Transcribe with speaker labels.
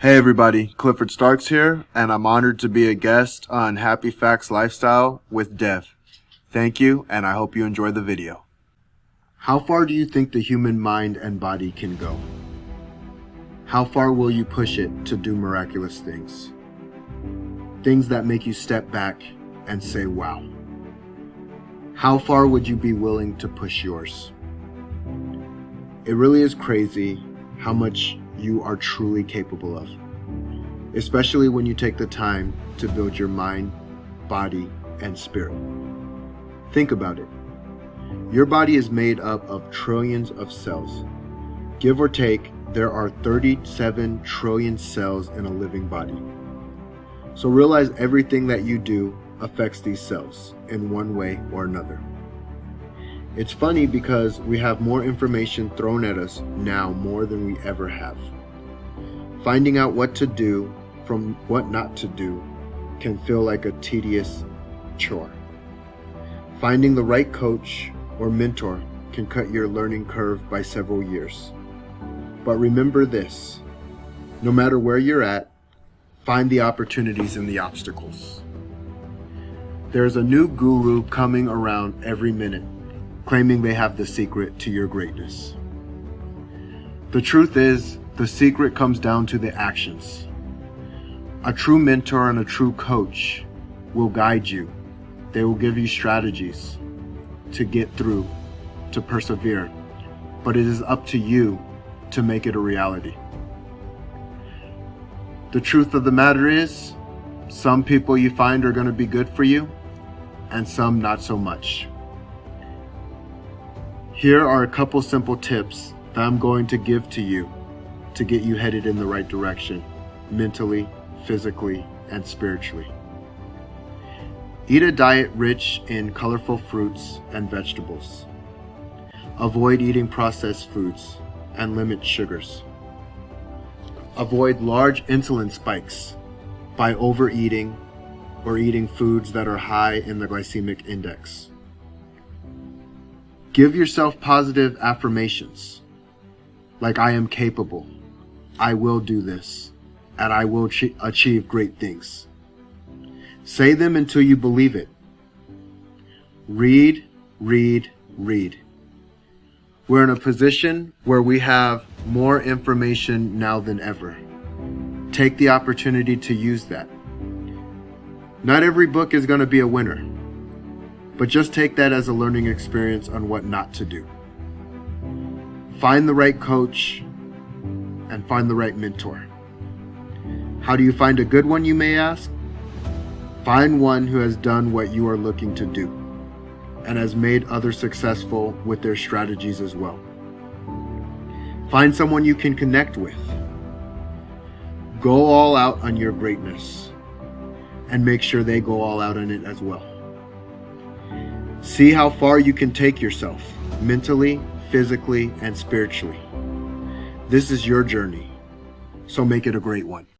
Speaker 1: Hey everybody, Clifford Starks here, and I'm honored to be a guest on Happy Facts Lifestyle with Dev. Thank you, and I hope you enjoy the video. How far do you think the human mind and body can go? How far will you push it to do miraculous things? Things that make you step back and say, wow. How far would you be willing to push yours? It really is crazy how much you are truly capable of, especially when you take the time to build your mind, body, and spirit. Think about it. Your body is made up of trillions of cells. Give or take, there are 37 trillion cells in a living body. So realize everything that you do affects these cells in one way or another. It's funny because we have more information thrown at us now more than we ever have. Finding out what to do from what not to do can feel like a tedious chore. Finding the right coach or mentor can cut your learning curve by several years. But remember this, no matter where you're at, find the opportunities in the obstacles. There's a new guru coming around every minute claiming they have the secret to your greatness. The truth is, the secret comes down to the actions. A true mentor and a true coach will guide you. They will give you strategies to get through, to persevere. But it is up to you to make it a reality. The truth of the matter is, some people you find are going to be good for you, and some not so much. Here are a couple simple tips that I'm going to give to you to get you headed in the right direction, mentally, physically, and spiritually. Eat a diet rich in colorful fruits and vegetables. Avoid eating processed foods and limit sugars. Avoid large insulin spikes by overeating or eating foods that are high in the glycemic index. Give yourself positive affirmations like I am capable, I will do this, and I will achieve great things. Say them until you believe it. Read, read, read. We're in a position where we have more information now than ever. Take the opportunity to use that. Not every book is going to be a winner. But just take that as a learning experience on what not to do. Find the right coach and find the right mentor. How do you find a good one, you may ask? Find one who has done what you are looking to do and has made others successful with their strategies as well. Find someone you can connect with. Go all out on your greatness and make sure they go all out on it as well. See how far you can take yourself, mentally, physically, and spiritually. This is your journey, so make it a great one.